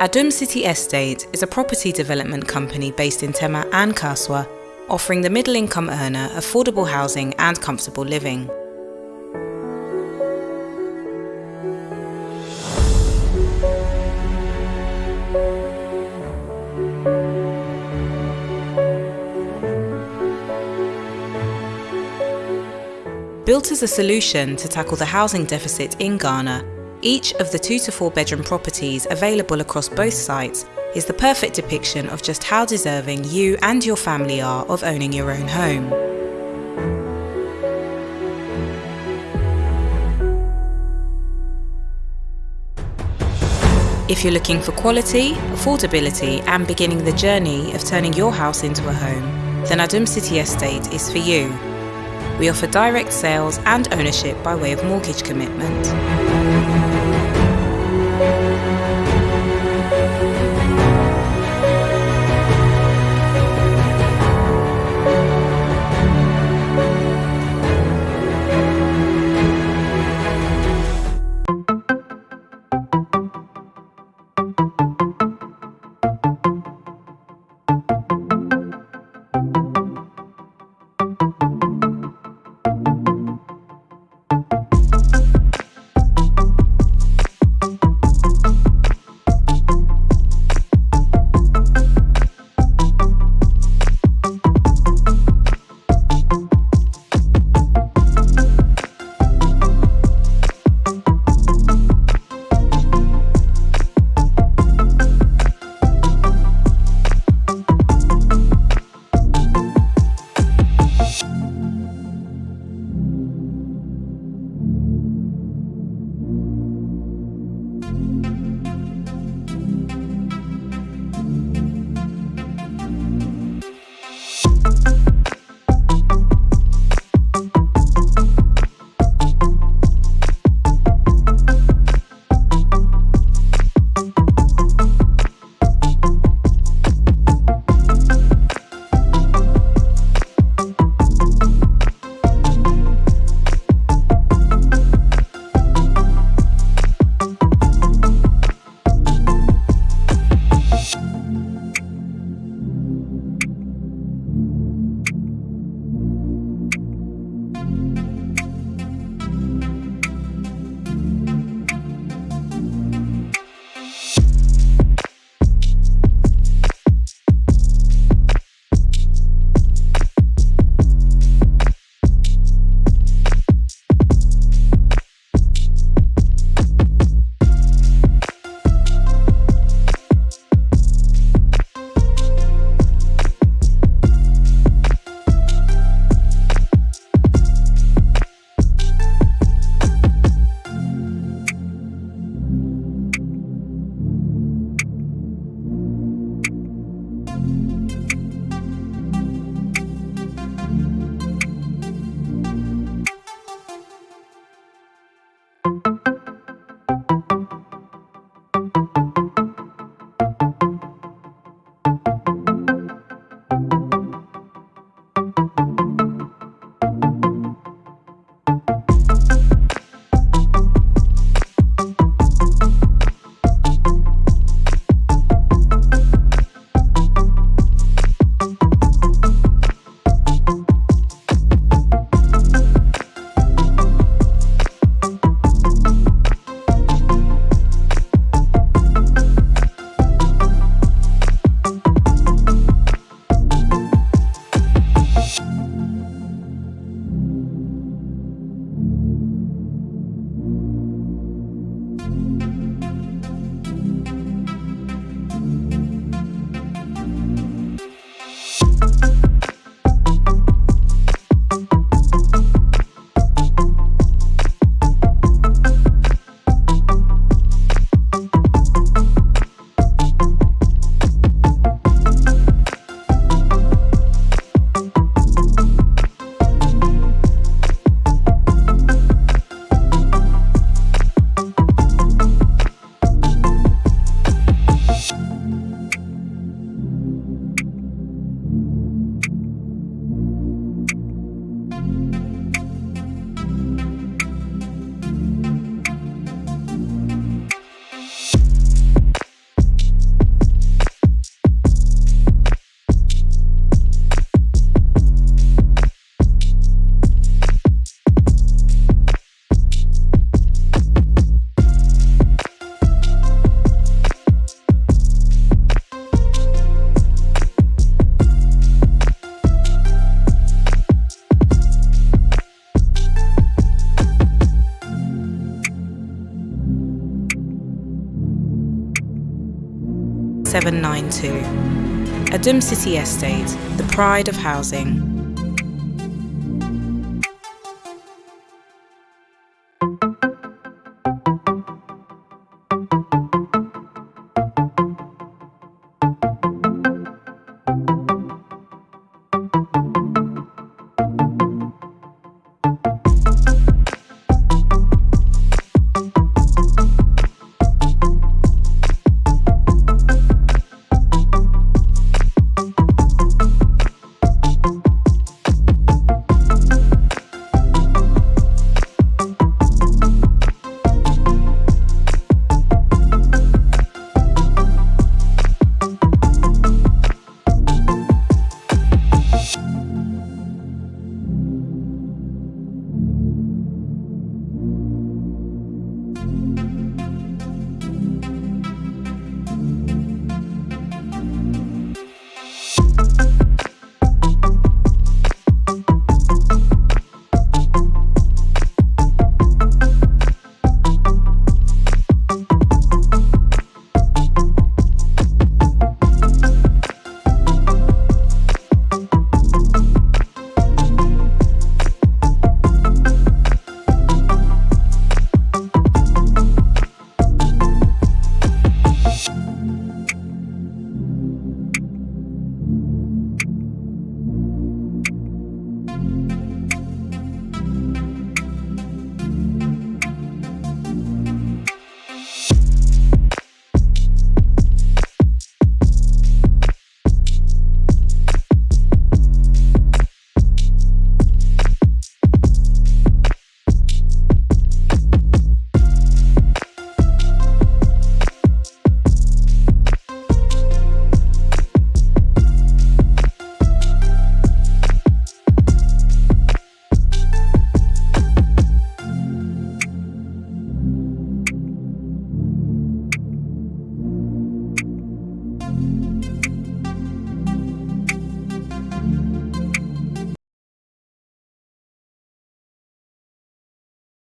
Adum City Estate is a property development company based in Tema and Kasoa, offering the middle income earner affordable housing and comfortable living. Built as a solution to tackle the housing deficit in Ghana, each of the two to four bedroom properties available across both sites is the perfect depiction of just how deserving you and your family are of owning your own home. If you're looking for quality, affordability and beginning the journey of turning your house into a home, then Adum City Estate is for you. We offer direct sales and ownership by way of mortgage commitment. Bye. 792. Adum City Estate, the pride of housing.